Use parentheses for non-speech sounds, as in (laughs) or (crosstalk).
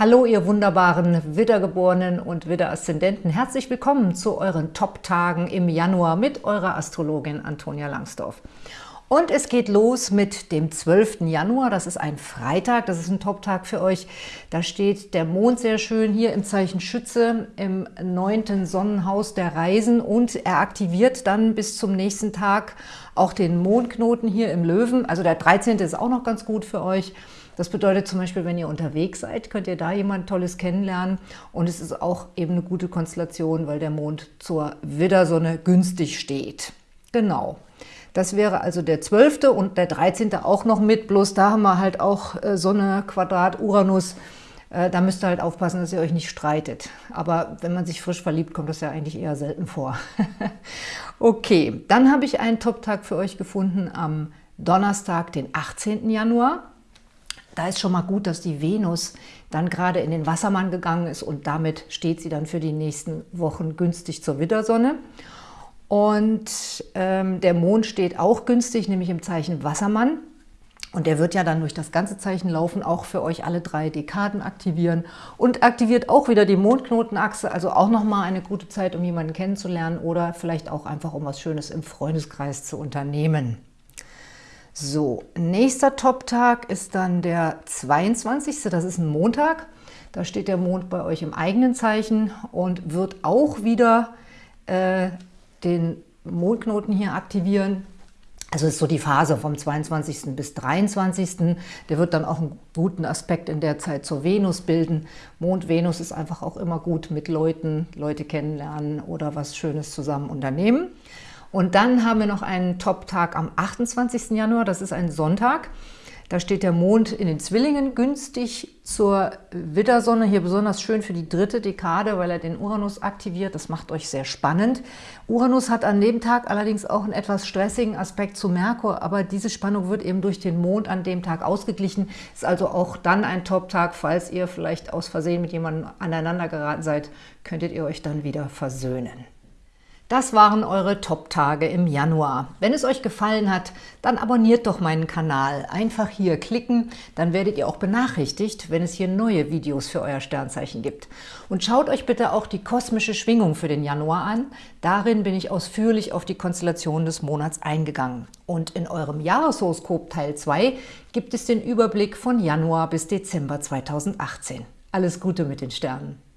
Hallo, ihr wunderbaren Wiedergeborenen und Widderaszendenten. Herzlich willkommen zu euren Top-Tagen im Januar mit eurer Astrologin Antonia Langsdorf. Und es geht los mit dem 12. Januar, das ist ein Freitag, das ist ein Top-Tag für euch. Da steht der Mond sehr schön hier im Zeichen Schütze im neunten Sonnenhaus der Reisen und er aktiviert dann bis zum nächsten Tag auch den Mondknoten hier im Löwen. Also der 13. ist auch noch ganz gut für euch. Das bedeutet zum Beispiel, wenn ihr unterwegs seid, könnt ihr da jemand Tolles kennenlernen. Und es ist auch eben eine gute Konstellation, weil der Mond zur Widdersonne günstig steht. Genau. Das wäre also der 12. und der 13. auch noch mit, bloß da haben wir halt auch äh, Sonne, Quadrat, Uranus. Äh, da müsst ihr halt aufpassen, dass ihr euch nicht streitet. Aber wenn man sich frisch verliebt, kommt das ja eigentlich eher selten vor. (laughs) okay, dann habe ich einen Top-Tag für euch gefunden am Donnerstag, den 18. Januar. Da ist schon mal gut, dass die Venus dann gerade in den Wassermann gegangen ist und damit steht sie dann für die nächsten Wochen günstig zur Widdersonne. Und ähm, der Mond steht auch günstig, nämlich im Zeichen Wassermann. Und der wird ja dann durch das ganze Zeichen laufen, auch für euch alle drei Dekaden aktivieren und aktiviert auch wieder die Mondknotenachse, also auch nochmal eine gute Zeit, um jemanden kennenzulernen oder vielleicht auch einfach, um was Schönes im Freundeskreis zu unternehmen. So, nächster Top-Tag ist dann der 22. Das ist ein Montag. Da steht der Mond bei euch im eigenen Zeichen und wird auch wieder äh, den Mondknoten hier aktivieren. Also ist so die Phase vom 22. bis 23. Der wird dann auch einen guten Aspekt in der Zeit zur Venus bilden. Mond-Venus ist einfach auch immer gut mit Leuten, Leute kennenlernen oder was Schönes zusammen unternehmen. Und dann haben wir noch einen Top-Tag am 28. Januar, das ist ein Sonntag. Da steht der Mond in den Zwillingen günstig zur Widdersonne. Hier besonders schön für die dritte Dekade, weil er den Uranus aktiviert. Das macht euch sehr spannend. Uranus hat an dem Tag allerdings auch einen etwas stressigen Aspekt zu Merkur, aber diese Spannung wird eben durch den Mond an dem Tag ausgeglichen. Ist also auch dann ein Top-Tag, falls ihr vielleicht aus Versehen mit jemandem aneinander geraten seid, könntet ihr euch dann wieder versöhnen. Das waren eure Top-Tage im Januar. Wenn es euch gefallen hat, dann abonniert doch meinen Kanal. Einfach hier klicken, dann werdet ihr auch benachrichtigt, wenn es hier neue Videos für euer Sternzeichen gibt. Und schaut euch bitte auch die kosmische Schwingung für den Januar an. Darin bin ich ausführlich auf die Konstellation des Monats eingegangen. Und in eurem Jahreshoroskop Teil 2 gibt es den Überblick von Januar bis Dezember 2018. Alles Gute mit den Sternen!